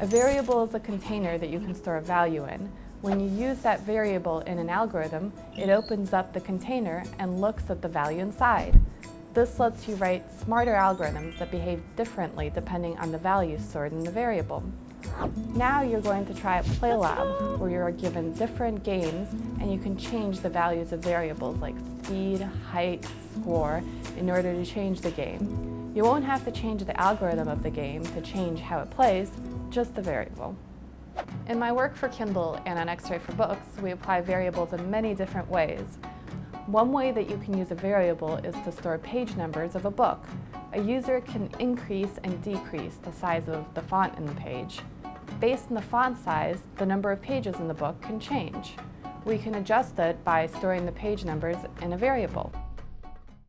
A variable is a container that you can store a value in. When you use that variable in an algorithm, it opens up the container and looks at the value inside. This lets you write smarter algorithms that behave differently depending on the values stored in the variable. Now you're going to try a play lab where you're given different games and you can change the values of variables like speed, height, score in order to change the game. You won't have to change the algorithm of the game to change how it plays, just the variable. In my work for Kindle and on X-Ray for Books, we apply variables in many different ways. One way that you can use a variable is to store page numbers of a book. A user can increase and decrease the size of the font in the page. Based on the font size, the number of pages in the book can change. We can adjust it by storing the page numbers in a variable.